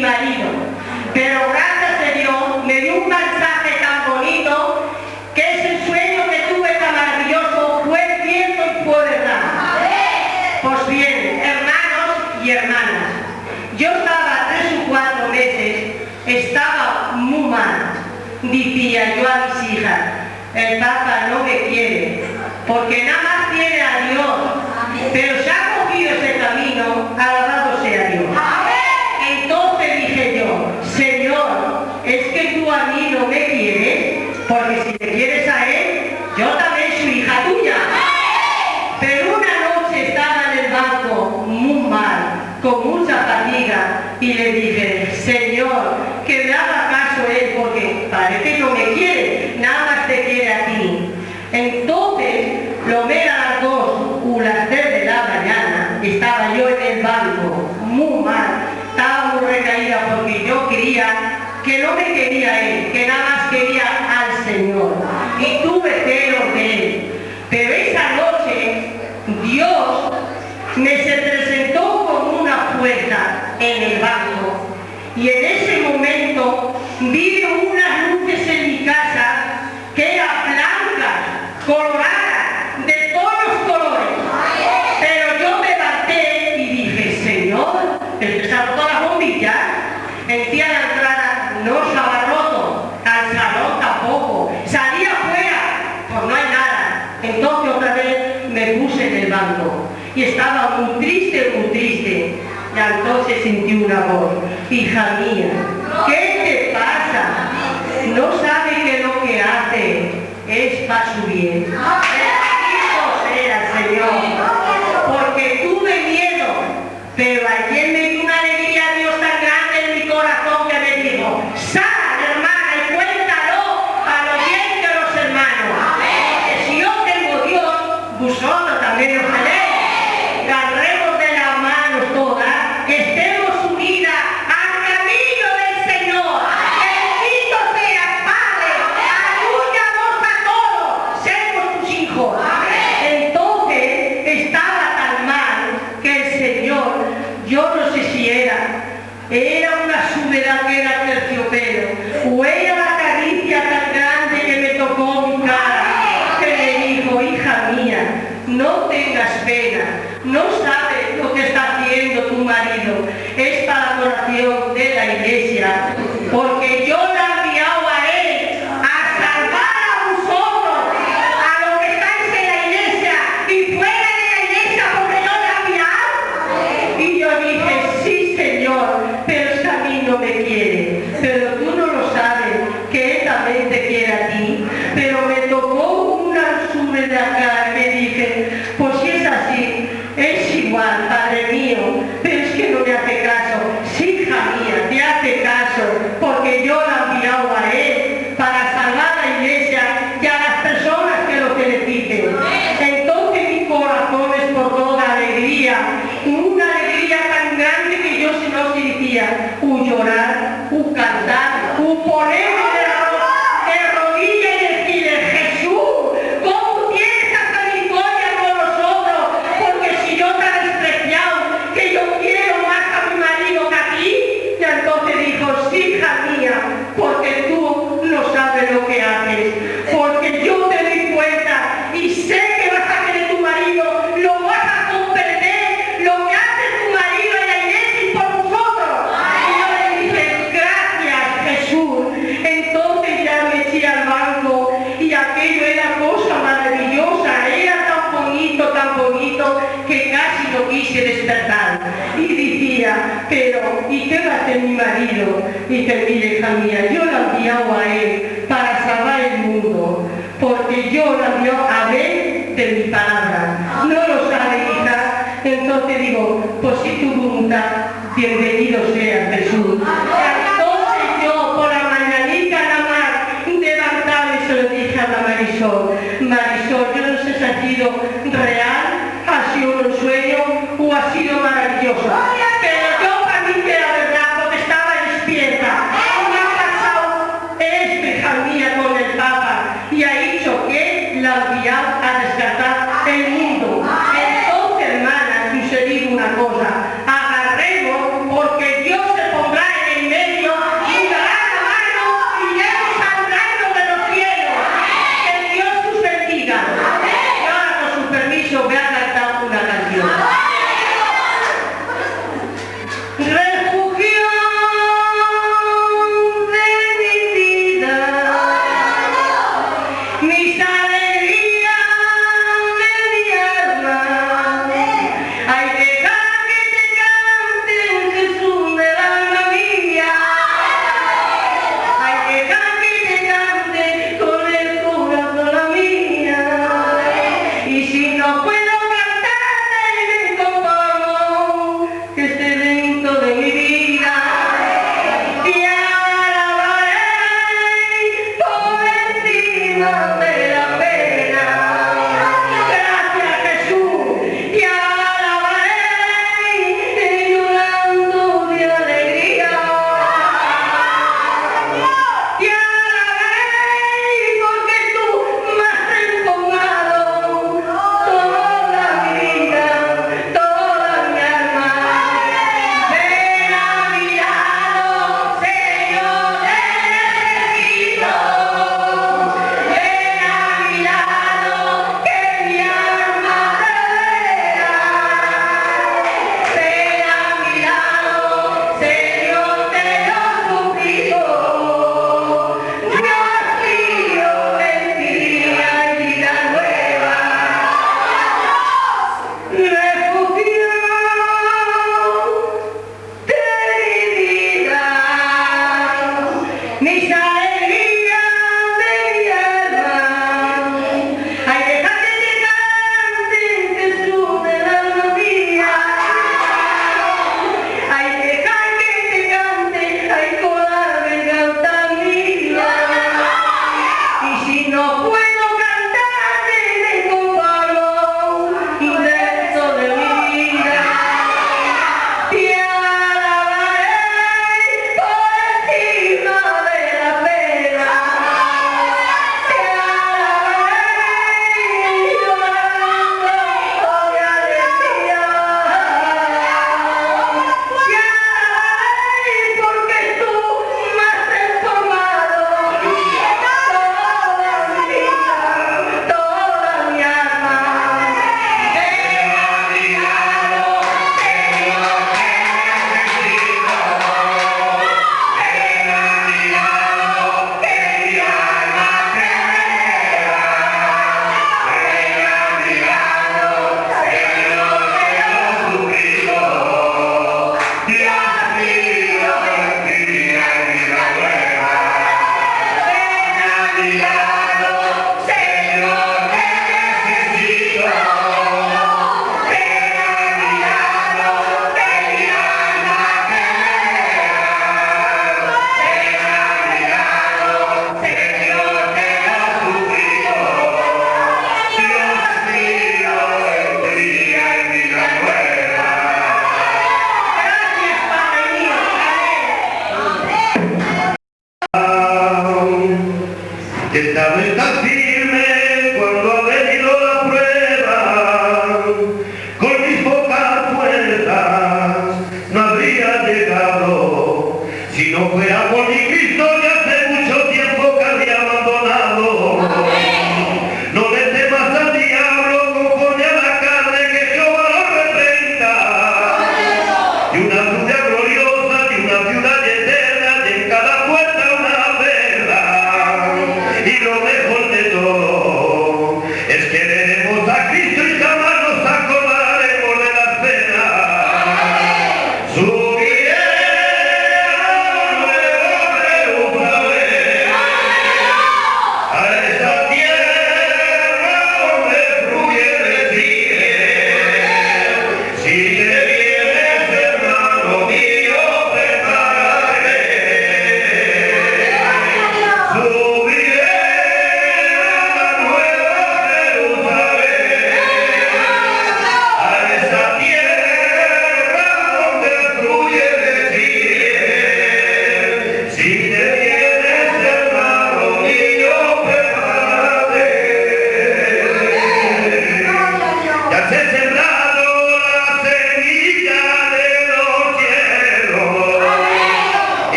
marido. Pero gracias a Dios me dio un mensaje tan bonito que ese sueño que tuve tan maravilloso fue viento y fue verdad. Pues bien, hermanos y hermanas, yo estaba tres o cuatro meses, estaba muy mal. Decía yo a mis hijas, el Papa no me quiere, porque nada más tiene a Dios. Pero se ha cogido ese camino a la Entonces, lo vean labor. Hija mía, ¿qué te pasa? No sabe que lo que hace es para su bien. tengas pena, no sabes lo que está haciendo tu marido. y te diré, hija mía, yo la enviado a él para salvar el mundo, porque yo la envió a él de mi palabra. No lo sabe, hija. Entonces digo, pues si tu voluntad, bienvenido sea.